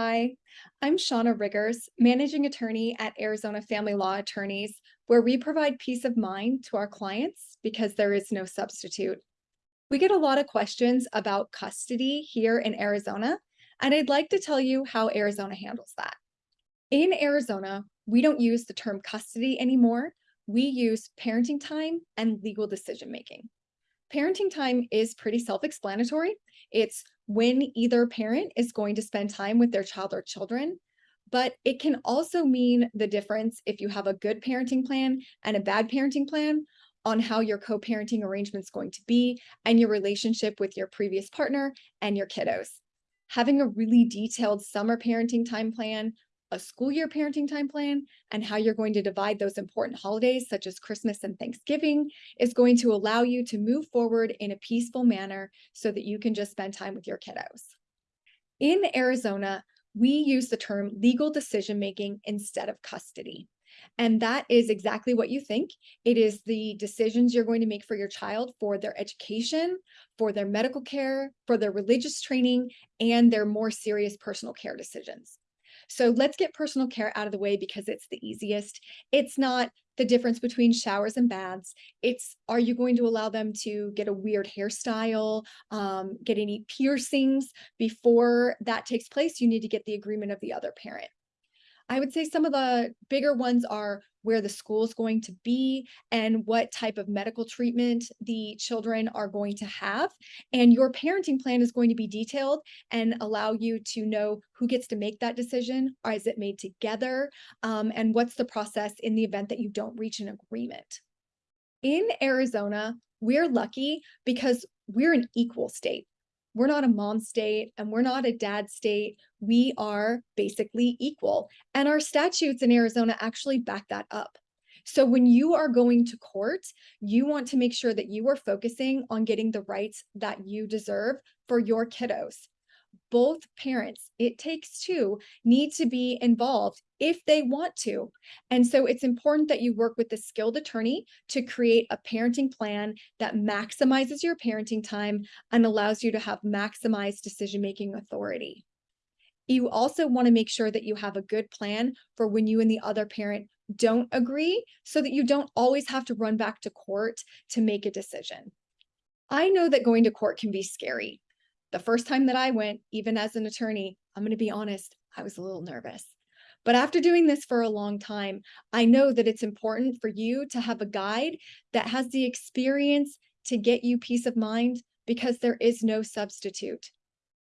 Hi, I'm Shauna Riggers, managing attorney at Arizona Family Law Attorneys, where we provide peace of mind to our clients because there is no substitute. We get a lot of questions about custody here in Arizona, and I'd like to tell you how Arizona handles that. In Arizona, we don't use the term custody anymore. We use parenting time and legal decision making. Parenting time is pretty self-explanatory. It's when either parent is going to spend time with their child or children, but it can also mean the difference if you have a good parenting plan and a bad parenting plan on how your co-parenting arrangement is going to be and your relationship with your previous partner and your kiddos. Having a really detailed summer parenting time plan a school year parenting time plan and how you're going to divide those important holidays such as Christmas and Thanksgiving is going to allow you to move forward in a peaceful manner so that you can just spend time with your kiddos. In Arizona, we use the term legal decision making instead of custody. And that is exactly what you think. It is the decisions you're going to make for your child for their education, for their medical care, for their religious training, and their more serious personal care decisions. So let's get personal care out of the way because it's the easiest. It's not the difference between showers and baths. It's, are you going to allow them to get a weird hairstyle, um, get any piercings? Before that takes place, you need to get the agreement of the other parent. I would say some of the bigger ones are where the school is going to be and what type of medical treatment the children are going to have. And your parenting plan is going to be detailed and allow you to know who gets to make that decision, or is it made together, um, and what's the process in the event that you don't reach an agreement. In Arizona, we're lucky because we're an equal state. We're not a mom state and we're not a dad state. We are basically equal. And our statutes in Arizona actually back that up. So when you are going to court, you want to make sure that you are focusing on getting the rights that you deserve for your kiddos both parents, it takes two, need to be involved if they want to. And so it's important that you work with a skilled attorney to create a parenting plan that maximizes your parenting time and allows you to have maximized decision-making authority. You also want to make sure that you have a good plan for when you and the other parent don't agree so that you don't always have to run back to court to make a decision. I know that going to court can be scary. The first time that I went, even as an attorney, I'm going to be honest, I was a little nervous. But after doing this for a long time, I know that it's important for you to have a guide that has the experience to get you peace of mind because there is no substitute.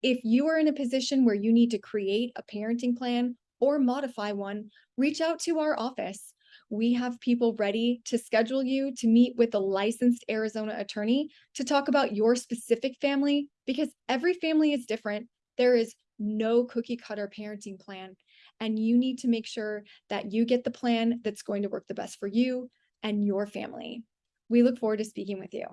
If you are in a position where you need to create a parenting plan or modify one, reach out to our office. We have people ready to schedule you to meet with a licensed Arizona attorney to talk about your specific family because every family is different. There is no cookie cutter parenting plan. And you need to make sure that you get the plan that's going to work the best for you and your family. We look forward to speaking with you.